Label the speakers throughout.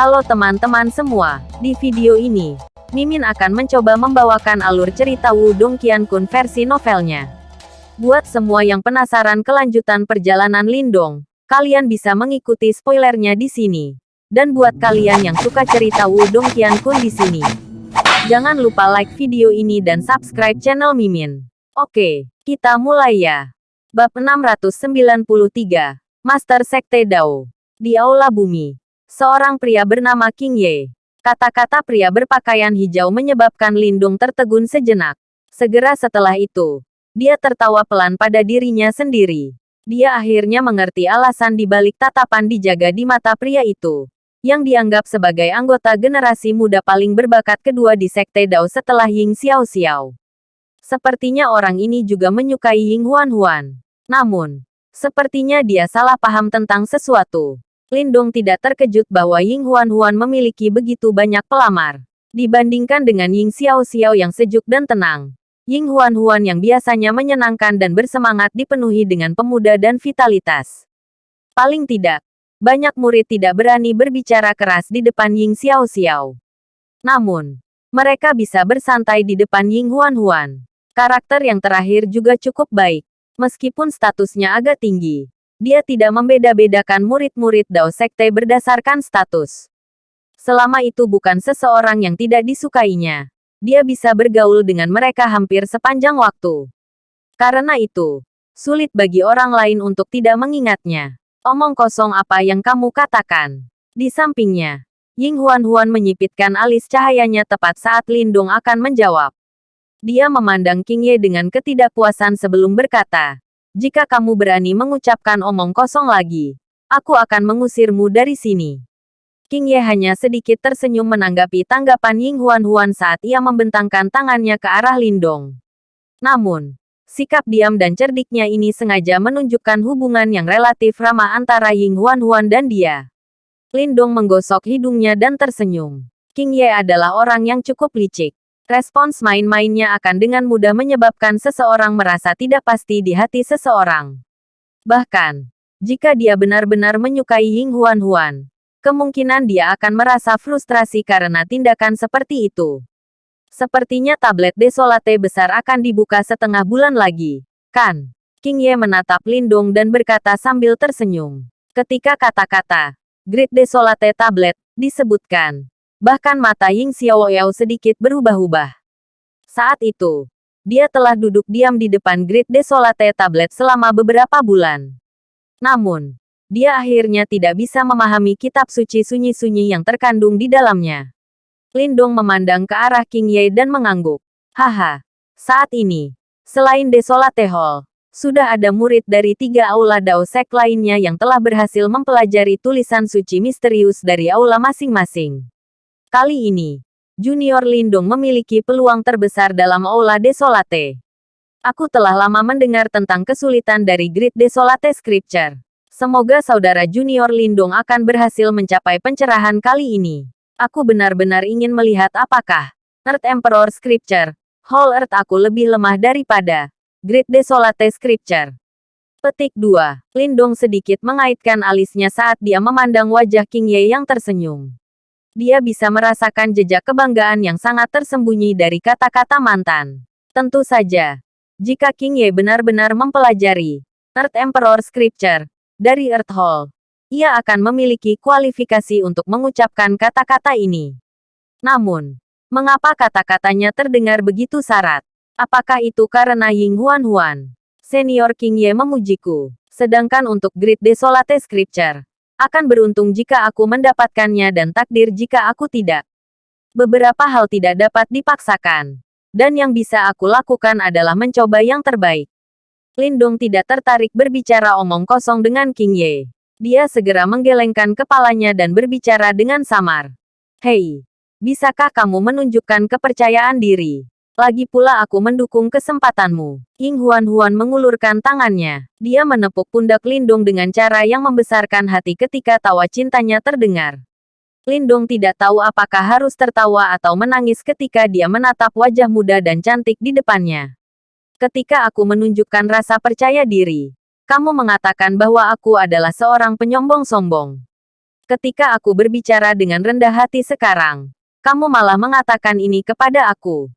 Speaker 1: Halo teman-teman semua, di video ini, Mimin akan mencoba membawakan alur cerita Wudong Qiankun versi novelnya. Buat semua yang penasaran kelanjutan perjalanan Lindong, kalian bisa mengikuti spoilernya di sini. Dan buat kalian yang suka cerita Wudong Qiankun di sini, jangan lupa like video ini dan subscribe channel Mimin. Oke, kita mulai ya. Bab 693, Master Sekte Dao. Di Aula Bumi, seorang pria bernama King Ye. Kata-kata pria berpakaian hijau menyebabkan Lindung tertegun sejenak. Segera setelah itu, dia tertawa pelan pada dirinya sendiri. Dia akhirnya mengerti alasan di balik tatapan dijaga di mata pria itu yang dianggap sebagai anggota generasi muda paling berbakat kedua di Sekte Dao setelah Ying Xiao Xiao. Sepertinya orang ini juga menyukai Ying Huan Huan. Namun, sepertinya dia salah paham tentang sesuatu. Lindong tidak terkejut bahwa Ying Huan Huan memiliki begitu banyak pelamar. Dibandingkan dengan Ying Xiao Xiao yang sejuk dan tenang. Ying Huan Huan yang biasanya menyenangkan dan bersemangat dipenuhi dengan pemuda dan vitalitas. Paling tidak, banyak murid tidak berani berbicara keras di depan Ying Xiao Xiao. Namun, mereka bisa bersantai di depan Ying Huan Huan. Karakter yang terakhir juga cukup baik. Meskipun statusnya agak tinggi, dia tidak membeda-bedakan murid-murid Dao Sekte berdasarkan status. Selama itu bukan seseorang yang tidak disukainya, dia bisa bergaul dengan mereka hampir sepanjang waktu. Karena itu, sulit bagi orang lain untuk tidak mengingatnya. Omong kosong apa yang kamu katakan. Di sampingnya, Ying Huan Huan menyipitkan alis cahayanya tepat saat Lindung akan menjawab. Dia memandang King Ye dengan ketidakpuasan sebelum berkata, jika kamu berani mengucapkan omong kosong lagi, aku akan mengusirmu dari sini. King Ye hanya sedikit tersenyum menanggapi tanggapan Ying Huan Huan saat ia membentangkan tangannya ke arah Lindong. Namun, Sikap diam dan cerdiknya ini sengaja menunjukkan hubungan yang relatif ramah antara Ying Huan Huan dan dia. Lindong menggosok hidungnya dan tersenyum. King Ye adalah orang yang cukup licik. Respons main-mainnya akan dengan mudah menyebabkan seseorang merasa tidak pasti di hati seseorang. Bahkan, jika dia benar-benar menyukai Ying Huan Huan, kemungkinan dia akan merasa frustrasi karena tindakan seperti itu. Sepertinya tablet desolate besar akan dibuka setengah bulan lagi. Kan? King Ye menatap Lindung dan berkata sambil tersenyum. Ketika kata-kata Great Desolate Tablet disebutkan, bahkan mata Ying Xiaoyao sedikit berubah-ubah. Saat itu, dia telah duduk diam di depan Great Desolate Tablet selama beberapa bulan. Namun, dia akhirnya tidak bisa memahami kitab suci sunyi-sunyi yang terkandung di dalamnya. Lindong memandang ke arah King Ye dan mengangguk. Haha. Saat ini, selain Desolate Hall, sudah ada murid dari tiga aula Dao Sek lainnya yang telah berhasil mempelajari tulisan suci misterius dari aula masing-masing. Kali ini, Junior Lindong memiliki peluang terbesar dalam aula Desolate. Aku telah lama mendengar tentang kesulitan dari Great Desolate Scripture. Semoga saudara Junior Lindong akan berhasil mencapai pencerahan kali ini. Aku benar-benar ingin melihat apakah Earth Emperor Scripture, Whole Earth aku lebih lemah daripada Great Desolate Scripture. Petik 2. Lindong sedikit mengaitkan alisnya saat dia memandang wajah King Ye yang tersenyum. Dia bisa merasakan jejak kebanggaan yang sangat tersembunyi dari kata-kata mantan. Tentu saja, jika King Ye benar-benar mempelajari Earth Emperor Scripture dari Earth Hall, ia akan memiliki kualifikasi untuk mengucapkan kata-kata ini. Namun, mengapa kata-katanya terdengar begitu syarat? Apakah itu karena Ying Huan Huan? Senior King Ye memujiku. Sedangkan untuk Great Desolate Scripture, akan beruntung jika aku mendapatkannya dan takdir jika aku tidak. Beberapa hal tidak dapat dipaksakan. Dan yang bisa aku lakukan adalah mencoba yang terbaik. Lindong tidak tertarik berbicara omong kosong dengan King Ye. Dia segera menggelengkan kepalanya dan berbicara dengan samar. Hei, bisakah kamu menunjukkan kepercayaan diri? Lagi pula aku mendukung kesempatanmu. Ying Huan Huan mengulurkan tangannya. Dia menepuk pundak Lindung dengan cara yang membesarkan hati ketika tawa cintanya terdengar. Lindung tidak tahu apakah harus tertawa atau menangis ketika dia menatap wajah muda dan cantik di depannya. Ketika aku menunjukkan rasa percaya diri, kamu mengatakan bahwa aku adalah seorang penyombong sombong. Ketika aku berbicara dengan rendah hati sekarang, kamu malah mengatakan ini kepada aku.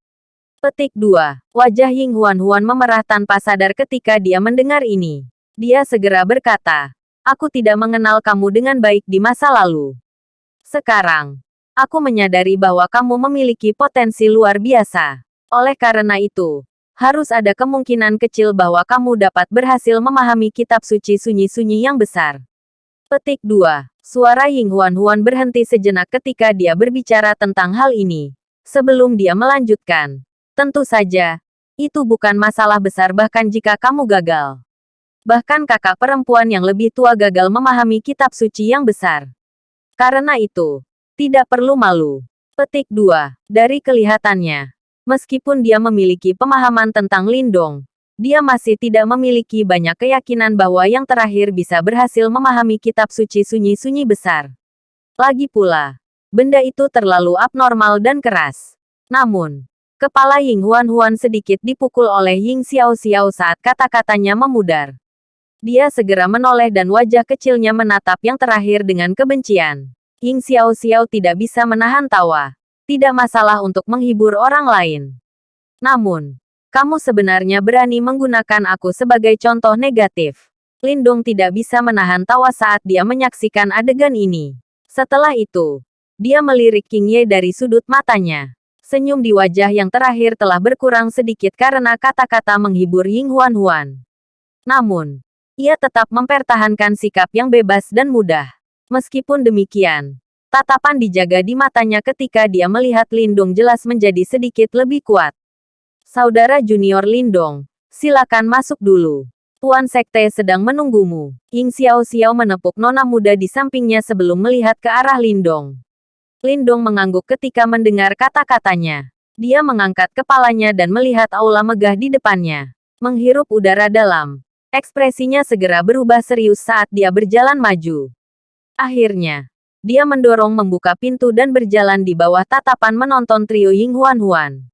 Speaker 1: Petik 2. Wajah Ying Huan Huan memerah tanpa sadar ketika dia mendengar ini. Dia segera berkata, Aku tidak mengenal kamu dengan baik di masa lalu. Sekarang, aku menyadari bahwa kamu memiliki potensi luar biasa. Oleh karena itu, harus ada kemungkinan kecil bahwa kamu dapat berhasil memahami kitab suci sunyi-sunyi yang besar. Petik 2. Suara Ying Huan Huan berhenti sejenak ketika dia berbicara tentang hal ini. Sebelum dia melanjutkan. Tentu saja, itu bukan masalah besar bahkan jika kamu gagal. Bahkan kakak perempuan yang lebih tua gagal memahami kitab suci yang besar. Karena itu, tidak perlu malu. Petik 2. Dari kelihatannya, meskipun dia memiliki pemahaman tentang Lindong, dia masih tidak memiliki banyak keyakinan bahwa yang terakhir bisa berhasil memahami kitab suci sunyi-sunyi besar. Lagi pula, benda itu terlalu abnormal dan keras. Namun, kepala Ying Huan Huan sedikit dipukul oleh Ying Xiao Xiao saat kata-katanya memudar. Dia segera menoleh dan wajah kecilnya menatap yang terakhir dengan kebencian. Ying Xiao Xiao tidak bisa menahan tawa. Tidak masalah untuk menghibur orang lain. Namun, kamu sebenarnya berani menggunakan aku sebagai contoh negatif. Lindong tidak bisa menahan tawa saat dia menyaksikan adegan ini. Setelah itu, dia melirik King Ye dari sudut matanya. Senyum di wajah yang terakhir telah berkurang sedikit karena kata-kata menghibur Ying Huan Huan. Namun, ia tetap mempertahankan sikap yang bebas dan mudah. Meskipun demikian, tatapan dijaga di matanya ketika dia melihat Lindong jelas menjadi sedikit lebih kuat. Saudara junior Lindong, silakan masuk dulu. Tuan Sekte sedang menunggumu. Ying Xiao Xiao menepuk nona muda di sampingnya sebelum melihat ke arah Lindong. Lindong mengangguk ketika mendengar kata-katanya. Dia mengangkat kepalanya dan melihat aula megah di depannya. Menghirup udara dalam. Ekspresinya segera berubah serius saat dia berjalan maju. Akhirnya, dia mendorong membuka pintu dan berjalan di bawah tatapan menonton trio Ying Huan Huan.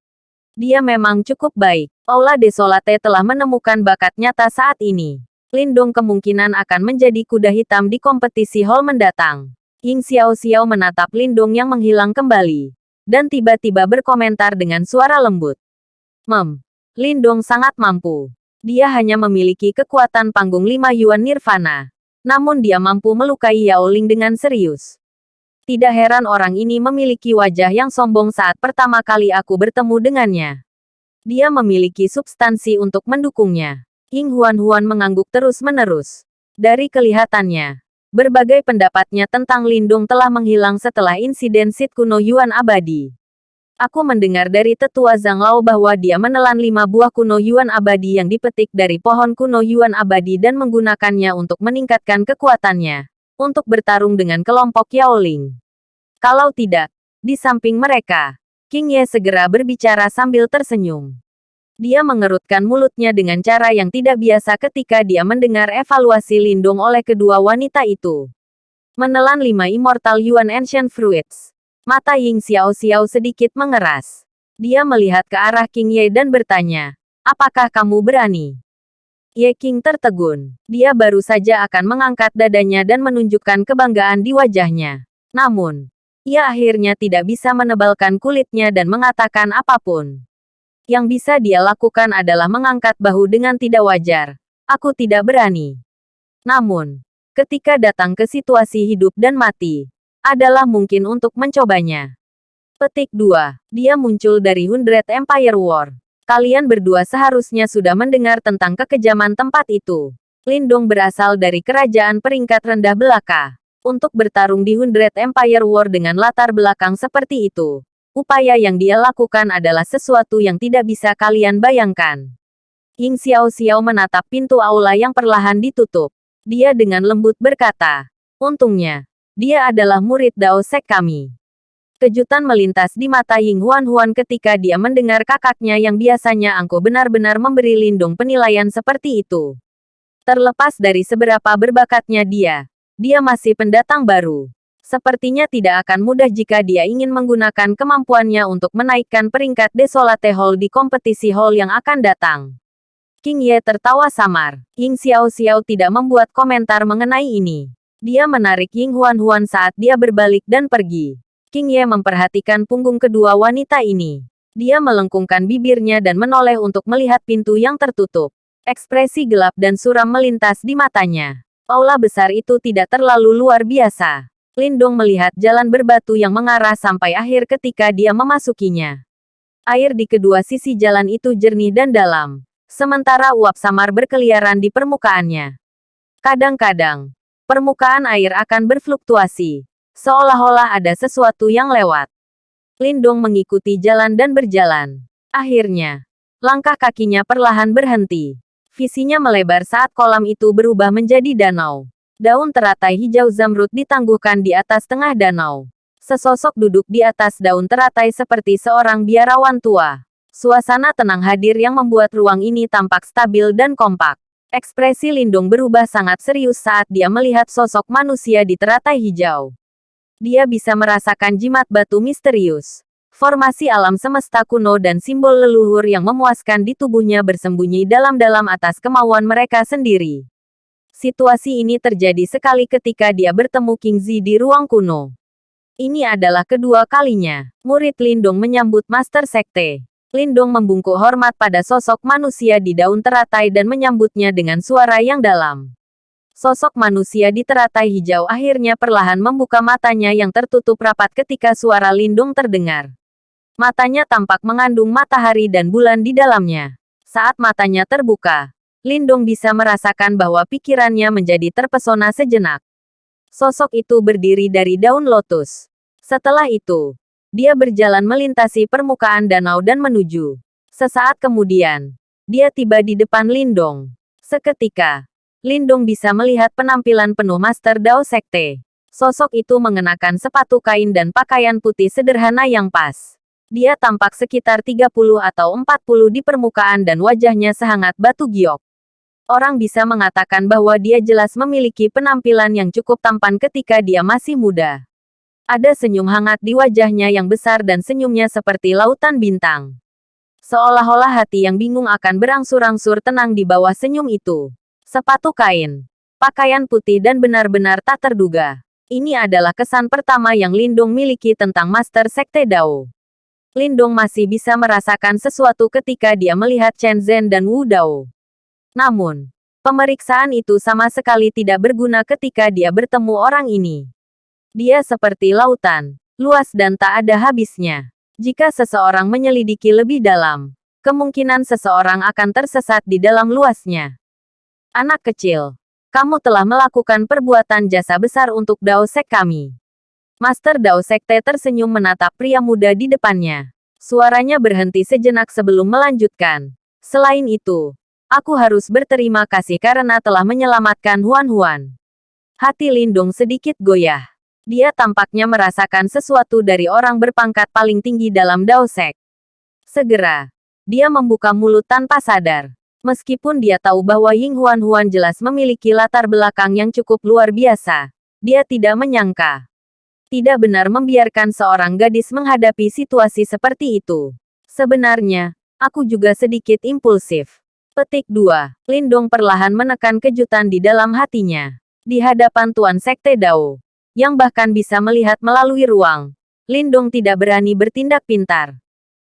Speaker 1: Dia memang cukup baik. Aula Desolate telah menemukan bakat nyata saat ini. Lindung kemungkinan akan menjadi kuda hitam di kompetisi hall mendatang. Ying Xiao Xiao menatap Lindung yang menghilang kembali. Dan tiba-tiba berkomentar dengan suara lembut. Mem. Lindung sangat mampu. Dia hanya memiliki kekuatan panggung lima Yuan Nirvana. Namun dia mampu melukai Yao Ling dengan serius. Tidak heran orang ini memiliki wajah yang sombong saat pertama kali aku bertemu dengannya. Dia memiliki substansi untuk mendukungnya. Ying Huan-Huan mengangguk terus-menerus. Dari kelihatannya, berbagai pendapatnya tentang Lindung telah menghilang setelah insiden Sit kuno Yuan abadi. Aku mendengar dari tetua Zhang Lao bahwa dia menelan lima buah kuno Yuan abadi yang dipetik dari pohon kuno Yuan abadi dan menggunakannya untuk meningkatkan kekuatannya untuk bertarung dengan kelompok Yao Ling. Kalau tidak, di samping mereka, King Ye segera berbicara sambil tersenyum. Dia mengerutkan mulutnya dengan cara yang tidak biasa ketika dia mendengar evaluasi lindung oleh kedua wanita itu. Menelan lima Immortal Yuan Ancient Fruits. Mata Ying Xiao Xiao sedikit mengeras. Dia melihat ke arah King Ye dan bertanya, apakah kamu berani? Ye King tertegun. Dia baru saja akan mengangkat dadanya dan menunjukkan kebanggaan di wajahnya. Namun, ia akhirnya tidak bisa menebalkan kulitnya dan mengatakan apa pun. Yang bisa dia lakukan adalah mengangkat bahu dengan tidak wajar. Aku tidak berani. Namun, ketika datang ke situasi hidup dan mati, adalah mungkin untuk mencobanya. Petik 2. Dia muncul dari Hundred Empire War. Kalian berdua seharusnya sudah mendengar tentang kekejaman tempat itu. Lindong berasal dari kerajaan peringkat rendah belaka. Untuk bertarung di Hundred Empire War dengan latar belakang seperti itu. Upaya yang dia lakukan adalah sesuatu yang tidak bisa kalian bayangkan. Ying Xiao Xiao menatap pintu aula yang perlahan ditutup. Dia dengan lembut berkata, Untungnya, dia adalah murid Dao Sek kami. Kejutan melintas di mata Ying Huan Huan ketika dia mendengar kakaknya yang biasanya angkuh benar-benar memberi Lindung penilaian seperti itu. Terlepas dari seberapa berbakatnya dia, dia masih pendatang baru. Sepertinya tidak akan mudah jika dia ingin menggunakan kemampuannya untuk menaikkan peringkat Desolate Hall di kompetisi hall yang akan datang. King Ye tertawa samar. Ying Xiao Xiao tidak membuat komentar mengenai ini. Dia menarik Ying Huan-Huan saat dia berbalik dan pergi. King Ye memperhatikan punggung kedua wanita ini. Dia melengkungkan bibirnya dan menoleh untuk melihat pintu yang tertutup. Ekspresi gelap dan suram melintas di matanya. Aula besar itu tidak terlalu luar biasa. Lindong melihat jalan berbatu yang mengarah sampai akhir ketika dia memasukinya. Air di kedua sisi jalan itu jernih dan dalam. Sementara uap samar berkeliaran di permukaannya. Kadang-kadang, permukaan air akan berfluktuasi. Seolah-olah ada sesuatu yang lewat. Lindong mengikuti jalan dan berjalan. Akhirnya, langkah kakinya perlahan berhenti. Visinya melebar saat kolam itu berubah menjadi danau. Daun teratai hijau zamrud ditangguhkan di atas tengah danau. Sesosok duduk di atas daun teratai seperti seorang biarawan tua. Suasana tenang hadir yang membuat ruang ini tampak stabil dan kompak. Ekspresi Lindung berubah sangat serius saat dia melihat sosok manusia di teratai hijau. Dia bisa merasakan jimat batu misterius formasi alam semesta kuno dan simbol leluhur yang memuaskan di tubuhnya bersembunyi dalam-dalam atas kemauan mereka sendiri. Situasi ini terjadi sekali ketika dia bertemu King Zi di ruang kuno. Ini adalah kedua kalinya. Murid Lindung menyambut Master Sekte. Lindung membungkuk hormat pada sosok manusia di daun teratai dan menyambutnya dengan suara yang dalam. Sosok manusia di teratai hijau akhirnya perlahan membuka matanya yang tertutup rapat ketika suara Lindung terdengar. Matanya tampak mengandung matahari dan bulan di dalamnya. Saat matanya terbuka, Lindong bisa merasakan bahwa pikirannya menjadi terpesona sejenak. Sosok itu berdiri dari daun lotus. Setelah itu, dia berjalan melintasi permukaan danau dan menuju. Sesaat kemudian, dia tiba di depan Lindong. Seketika, Lindong bisa melihat penampilan penuh Master Dao Sekte. Sosok itu mengenakan sepatu kain dan pakaian putih sederhana yang pas. Dia tampak sekitar 30 atau 40 di permukaan dan wajahnya sehangat batu giok. Orang bisa mengatakan bahwa dia jelas memiliki penampilan yang cukup tampan ketika dia masih muda. Ada senyum hangat di wajahnya yang besar dan senyumnya seperti lautan bintang. Seolah-olah hati yang bingung akan berangsur-angsur tenang di bawah senyum itu. Sepatu kain, pakaian putih dan benar-benar tak terduga. Ini adalah kesan pertama yang Lindung miliki tentang Master Sekte Dao. Lindong masih bisa merasakan sesuatu ketika dia melihat Chen Zhen dan Wu Dao. Namun, pemeriksaan itu sama sekali tidak berguna ketika dia bertemu orang ini. Dia seperti lautan, luas dan tak ada habisnya. Jika seseorang menyelidiki lebih dalam, kemungkinan seseorang akan tersesat di dalam luasnya. Anak kecil, kamu telah melakukan perbuatan jasa besar untuk Dao Sek kami. Master Dao Sekte tersenyum menatap pria muda di depannya. Suaranya berhenti sejenak sebelum melanjutkan. Selain itu, aku harus berterima kasih karena telah menyelamatkan Huan Huan. Hati Lindung sedikit goyah. Dia tampaknya merasakan sesuatu dari orang berpangkat paling tinggi dalam Dao Sek. Segera, dia membuka mulut tanpa sadar. Meskipun dia tahu bahwa Ying Huan Huan jelas memiliki latar belakang yang cukup luar biasa, dia tidak menyangka tidak benar membiarkan seorang gadis menghadapi situasi seperti itu. Sebenarnya, aku juga sedikit impulsif. Petik 2. Lindong perlahan menekan kejutan di dalam hatinya. Di hadapan Tuan Sekte Dao, yang bahkan bisa melihat melalui ruang, Lindong tidak berani bertindak pintar.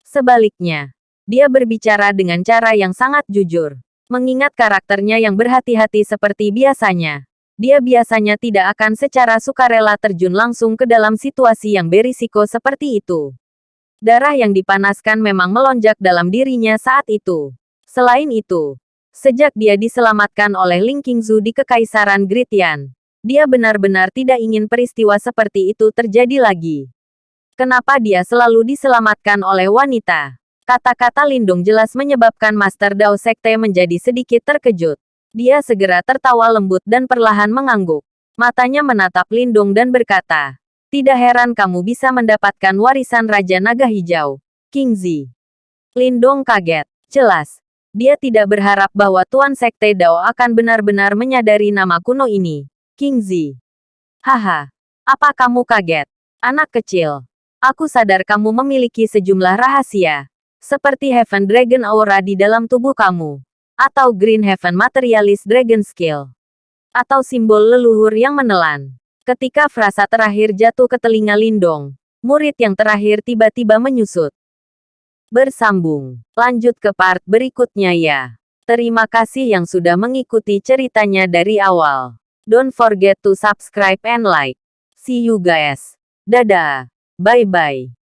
Speaker 1: Sebaliknya, dia berbicara dengan cara yang sangat jujur. Mengingat karakternya yang berhati-hati seperti biasanya, dia biasanya tidak akan secara sukarela terjun langsung ke dalam situasi yang berisiko seperti itu. Darah yang dipanaskan memang melonjak dalam dirinya saat itu. Selain itu, sejak dia diselamatkan oleh Ling Qingzu di Kekaisaran Gritian, dia benar-benar tidak ingin peristiwa seperti itu terjadi lagi. Kenapa dia selalu diselamatkan oleh wanita? Kata-kata Lindung jelas menyebabkan Master Dao Sekte menjadi sedikit terkejut. Dia segera tertawa lembut dan perlahan mengangguk. Matanya menatap Lindung dan berkata, Tidak heran kamu bisa mendapatkan warisan Raja Naga Hijau, King Zi. Lindung kaget. Jelas, dia tidak berharap bahwa Tuan Sekte Dao akan benar-benar menyadari nama kuno ini, King Zi. Haha, apa kamu kaget? Anak kecil, aku sadar kamu memiliki sejumlah rahasia, seperti Heaven Dragon Aura di dalam tubuh kamu atau Green Heaven Materialist Dragon Skill. Atau simbol leluhur yang menelan. Ketika frasa terakhir jatuh ke telinga Lindong, murid yang terakhir tiba-tiba menyusut. Bersambung. Lanjut ke part berikutnya ya. Terima kasih yang sudah mengikuti ceritanya dari awal. Don't forget to subscribe and like. See you guys. Dadah. Bye-bye.